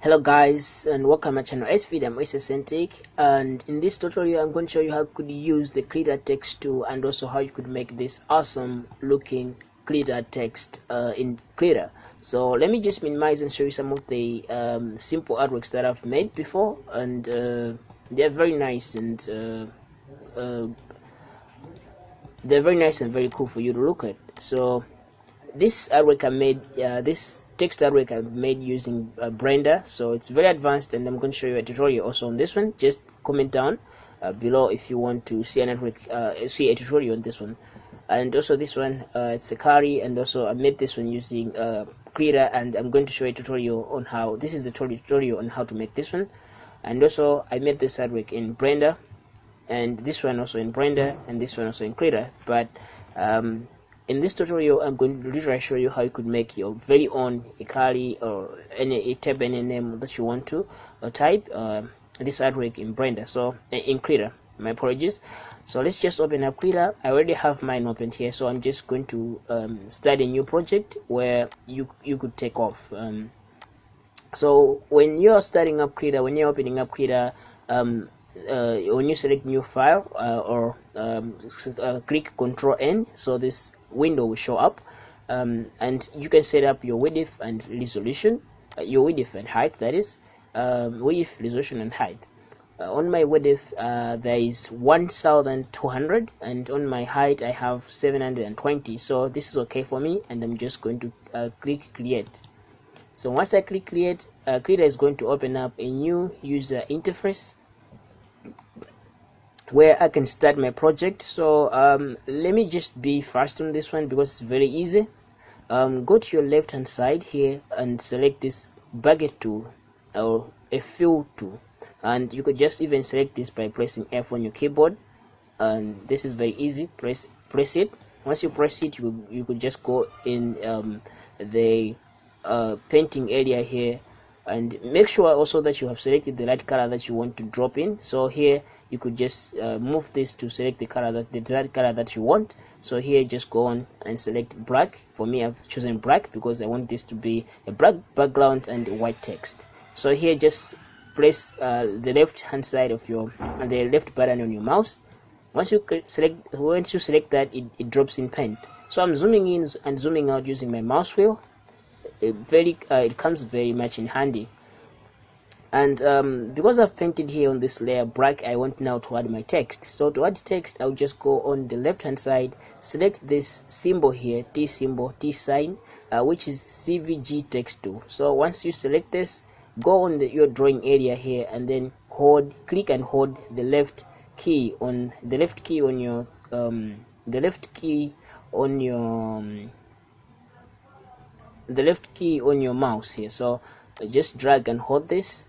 hello guys and welcome to my channel SVD I'm and in this tutorial I'm going to show you how you could use the Krita text tool and also how you could make this awesome looking Krita text uh, in Krita so let me just minimize and show you some of the um, simple artworks that I've made before. And uh, they're very nice and uh, uh they're very nice and very cool for you to look at. So this artwork I made uh, this text artwork I've made using uh, Blender. So it's very advanced and I'm going to show you a tutorial also on this one. Just comment down uh, below if you want to see an artwork uh, see a tutorial on this one. And also this one uh, it's a carry and also I made this one using uh, and I'm going to show a tutorial on how this is the tutorial on how to make this one. And also I made this artwork in Blender and this one also in Blender and this one also in Krita but um, in this tutorial I'm going to literally show you how you could make your very own Ikari or any type any name that you want to uh, type uh, this artwork in Blender so uh, in Krita my apologies. So let's just open up Krita I already have mine opened here so I'm just going to um, start a new project where you you could take off um, so when you're starting up Krita when you're opening up Krita um, uh, when you select new file uh, or um, uh, click control N so this window will show up um, and you can set up your width and resolution uh, your width and height that is um, width resolution and height. Uh, on my width uh, there is 1200 and on my height I have 720 so this is okay for me and I'm just going to uh, click create. So once I click create uh, Krita is going to open up a new user interface where I can start my project. So um, let me just be fast on this one because it's very easy. Um, go to your left hand side here and select this bucket tool or a fill tool. And you could just even select this by pressing F on your keyboard. And this is very easy. Press press it. Once you press it you, you could just go in um, the uh, painting area here and make sure also that you have selected the right color that you want to drop in. So here you could just uh, move this to select the color that the desired color that you want. So here just go on and select black. For me I've chosen black because I want this to be a black background and white text. So here just press uh, the left hand side of your uh, the left button on your mouse. Once you select once you select that it, it drops in paint so I'm zooming in and zooming out using my mouse wheel it very uh, it comes very much in handy. And um, because I've painted here on this layer black I want now to add my text. So to add text I'll just go on the left hand side select this symbol here T symbol T sign uh, which is SVG text tool so once you select this go on the, your drawing area here and then hold click and hold the left key on the left key on your um, the left key on your um, the left key on your mouse here. So just drag and hold this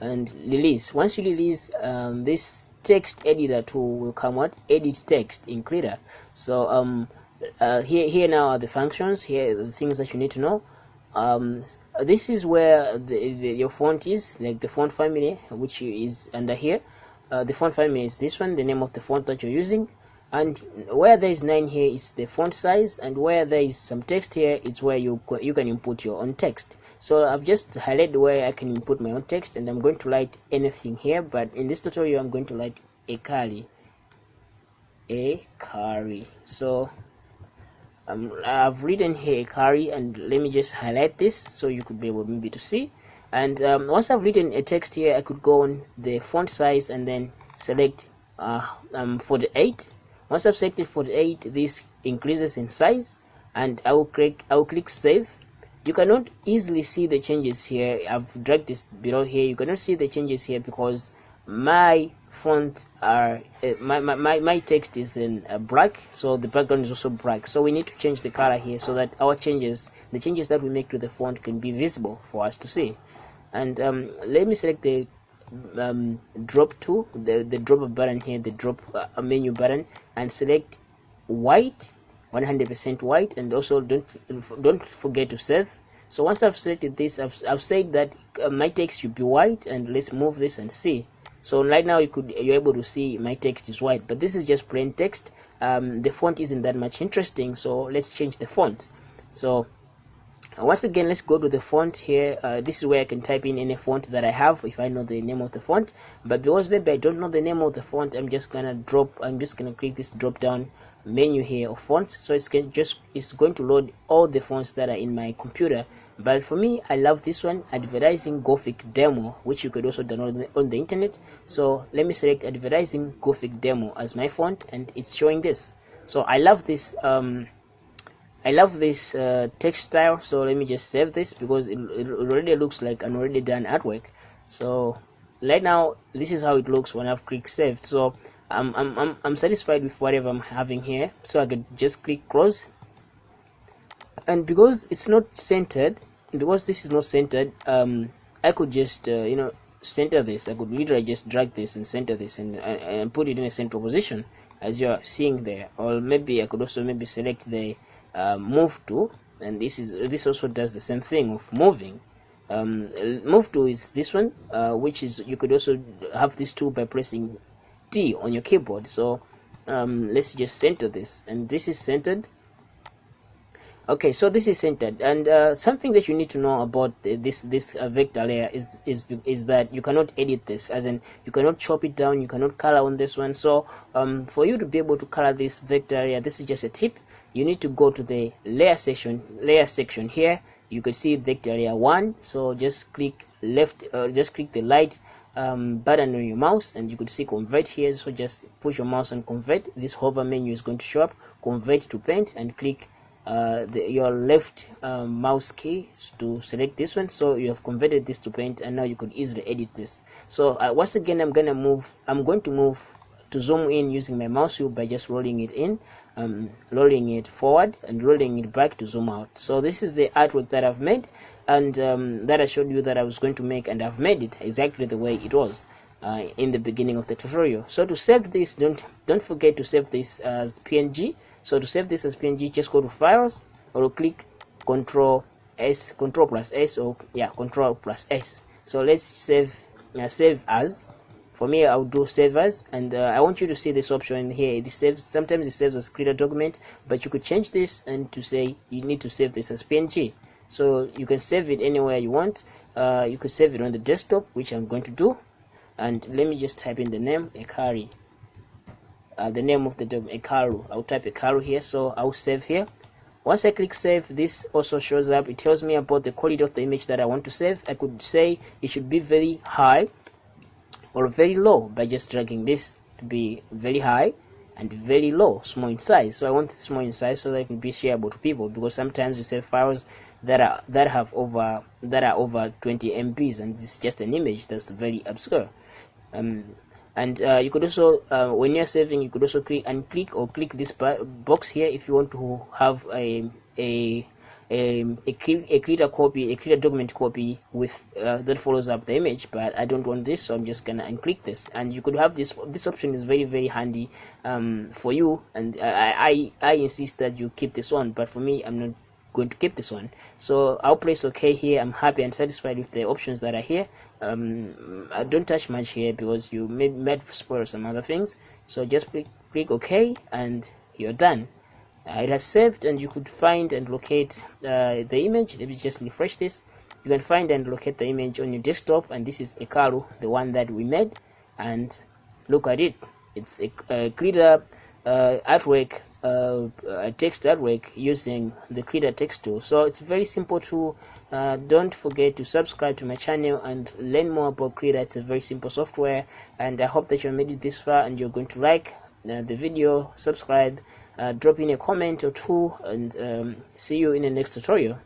and release. Once you release um, this text editor tool will come out edit text in Krita so um, uh, here here now are the functions. Here are the things that you need to know. Um, this is where the, the, your font is like the font family which is under here. Uh, the font family is this one the name of the font that you're using and where there is 9 here is the font size and where there is some text here it's where you you can input your own text. So I've just highlighted where I can input my own text and I'm going to write anything here but in this tutorial I'm going to write a carry a carry so um, I've written here a carry and let me just highlight this so you could be able maybe to see. And um, once I've written a text here I could go on the font size and then select uh, um, 48 once I've selected 48 this increases in size and I will click I will click save. You cannot easily see the changes here. I've dragged this below here. You cannot see the changes here because my font are uh, my, my, my text is in uh, black so the background is also black. So we need to change the color here so that our changes the changes that we make to the font can be visible for us to see. And um, let me select the um, drop to the, the drop button here the drop uh, menu button and select white 100% white and also don't don't forget to save. So once I've selected this I've, I've said that uh, my text should be white and let's move this and see. So right now you could you're able to see my text is white but this is just plain text. Um, the font isn't that much interesting so let's change the font. So uh, once again let's go to the font here. Uh, this is where I can type in any font that I have if I know the name of the font. But because maybe I don't know the name of the font I'm just gonna drop I'm just gonna click this drop down menu here of fonts. So it's can just it's going to load all the fonts that are in my computer. But for me I love this one advertising Gothic demo which you could also download on the internet. So let me select advertising Gothic demo as my font and it's showing this. So I love this um, I love this uh, text style so let me just save this because it, it already looks like an already done artwork. So right now this is how it looks when I've clicked save so I'm, I'm, I'm, I'm satisfied with whatever I'm having here. So I could just click close. And because it's not centered because this is not centered um, I could just uh, you know center this. I could literally just drag this and center this and, and, and put it in a central position as you're seeing there. Or maybe I could also maybe select the uh, move to and this is this also does the same thing of moving. Um, move to is this one uh, which is you could also have this tool by pressing T on your keyboard. So um, let's just center this and this is centered. Okay so this is centered and uh, something that you need to know about this this uh, vector layer is is is that you cannot edit this as in you cannot chop it down you cannot color on this one. So um, for you to be able to color this vector layer this is just a tip you need to go to the layer section layer section here. You could see vector layer 1 so just click left uh, just click the light um, button on your mouse and you could see convert here. So just push your mouse and convert. This hover menu is going to show up. Convert to paint and click uh, the, your left uh, mouse key to select this one. So you have converted this to paint and now you could easily edit this. So uh, once again I'm gonna move I'm going to move to zoom in using my mouse wheel by just rolling it in um, rolling it forward and rolling it back to zoom out. So this is the artwork that I've made and um, that I showed you that I was going to make and I've made it exactly the way it was uh, in the beginning of the tutorial. So to save this don't don't forget to save this as PNG so to save this as PNG just go to files or click control S control plus S or yeah control plus S. So let's save uh, save as for me I'll do save as and uh, I want you to see this option here. It saves sometimes it saves as Krita document but you could change this and to say you need to save this as PNG so you can save it anywhere you want. Uh, you could save it on the desktop which I'm going to do. And let me just type in the name Ekari. Uh, the name of the Ekaru. I'll type Ekaru here so I'll save here. Once I click save this also shows up. It tells me about the quality of the image that I want to save. I could say it should be very high or very low by just dragging this to be very high and very low small in size. So I want it small in size so that it can be shareable to people because sometimes you save files that are that have over that are over 20 MBs and it's just an image that's very obscure. Um, and uh, you could also uh, when you're saving you could also click and click or click this box here if you want to have a a a, a, a copy, a create a document copy with uh, that follows up the image, but I don't want this, so I'm just gonna unclick this. And you could have this. This option is very very handy um, for you, and I, I I insist that you keep this one. But for me, I'm not going to keep this one so I'll press OK here I'm happy and satisfied with the options that are here um, I don't touch much here because you may, might spoil some other things so just click, click OK and you're done it has saved and you could find and locate uh, the image. Let me just refresh this. You can find and locate the image on your desktop and this is Ekaru the one that we made. And look at it. It's a, a Krita uh, artwork uh, text artwork using the Krita text tool. So it's very simple tool uh, don't forget to subscribe to my channel and learn more about Krita. It's a very simple software and I hope that you made it this far and you're going to like uh, the video. Subscribe drop in a comment or two and um, see you in the next tutorial